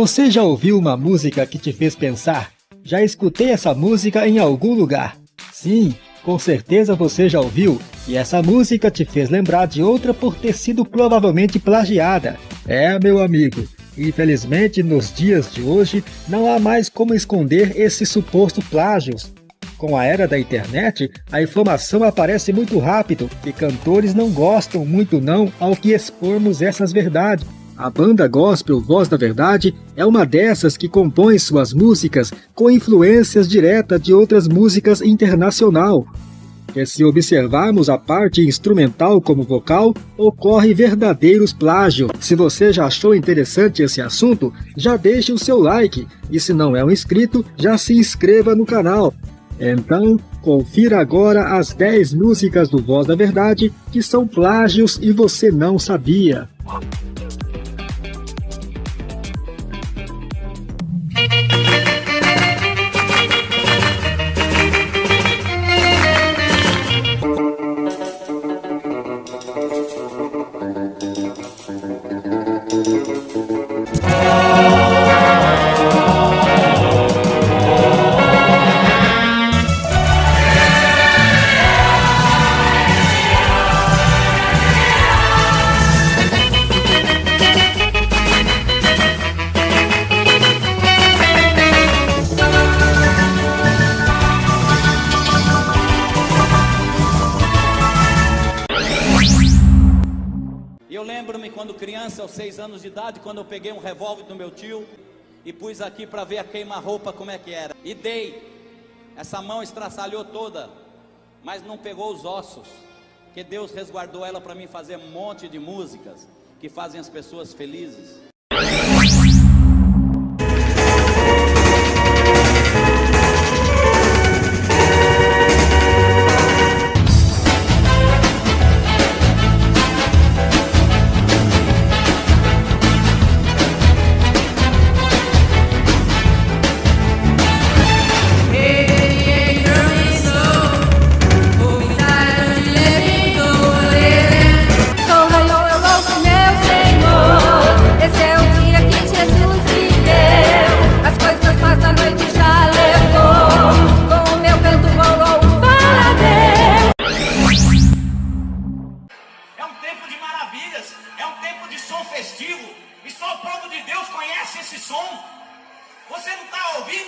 Você já ouviu uma música que te fez pensar? Já escutei essa música em algum lugar. Sim, com certeza você já ouviu, e essa música te fez lembrar de outra por ter sido provavelmente plagiada. É, meu amigo, infelizmente nos dias de hoje não há mais como esconder esse suposto plágios. Com a era da internet, a informação aparece muito rápido e cantores não gostam muito não ao que expormos essas verdades. A banda gospel Voz da Verdade é uma dessas que compõe suas músicas com influências diretas de outras músicas internacional. E se observarmos a parte instrumental como vocal, ocorre verdadeiros plágio. Se você já achou interessante esse assunto, já deixe o seu like. E se não é um inscrito, já se inscreva no canal. Então, confira agora as 10 músicas do Voz da Verdade que são plágios e você não sabia. Quando criança, aos seis anos de idade, quando eu peguei um revólver do meu tio e pus aqui para ver a queima-roupa como é que era. E dei. Essa mão estraçalhou toda, mas não pegou os ossos. Que Deus resguardou ela para mim fazer um monte de músicas que fazem as pessoas felizes.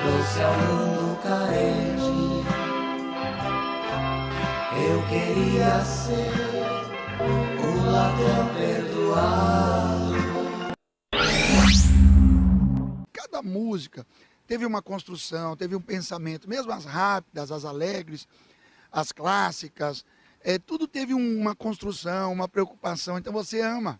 trouxe ao mundo carente. Eu queria ser o ladrão perdoado. Cada música teve uma construção, teve um pensamento, mesmo as rápidas, as alegres, as clássicas, é, tudo teve uma construção, uma preocupação, então você ama.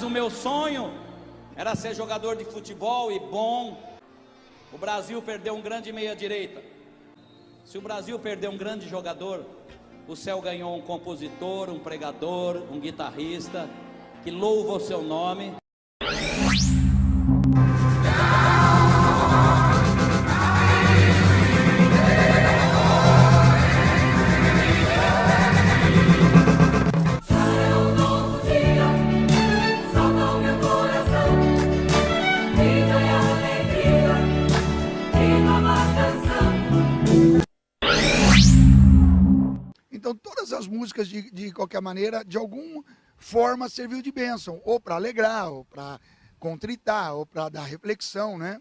Meu sonho era ser jogador de futebol e bom. O Brasil perdeu um grande meia-direita. Se o Brasil perdeu um grande jogador, o céu ganhou um compositor, um pregador, um guitarrista que louva o seu nome. Músicas, de, de qualquer maneira, de alguma forma serviu de bênção, ou para alegrar, ou para contritar, ou para dar reflexão, né?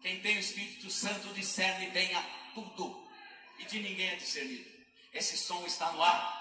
Quem tem o Espírito Santo discerne bem a tudo e de ninguém é discernido. Esse som está no ar.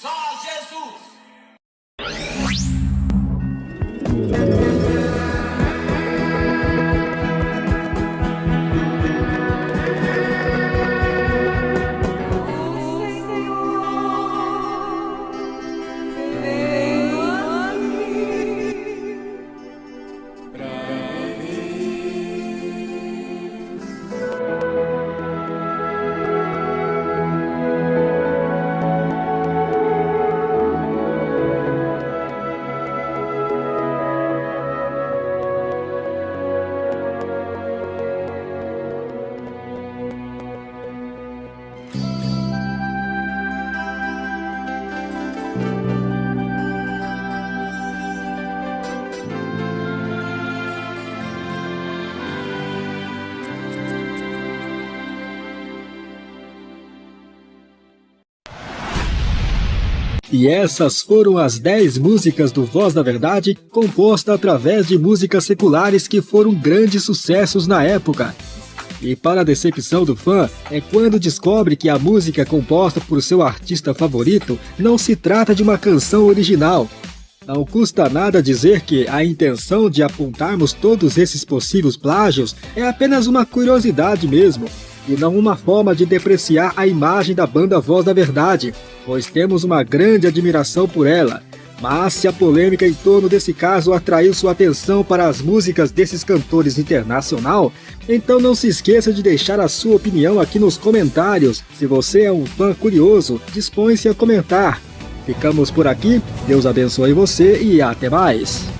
Só Jesus. E essas foram as 10 músicas do Voz da Verdade, composta através de músicas seculares que foram grandes sucessos na época. E para a decepção do fã, é quando descobre que a música composta por seu artista favorito não se trata de uma canção original. Não custa nada dizer que a intenção de apontarmos todos esses possíveis plágios é apenas uma curiosidade mesmo, e não uma forma de depreciar a imagem da banda Voz da Verdade, pois temos uma grande admiração por ela. Mas se a polêmica em torno desse caso atraiu sua atenção para as músicas desses cantores internacional, então não se esqueça de deixar a sua opinião aqui nos comentários. Se você é um fã curioso, dispõe-se a comentar. Ficamos por aqui, Deus abençoe você e até mais!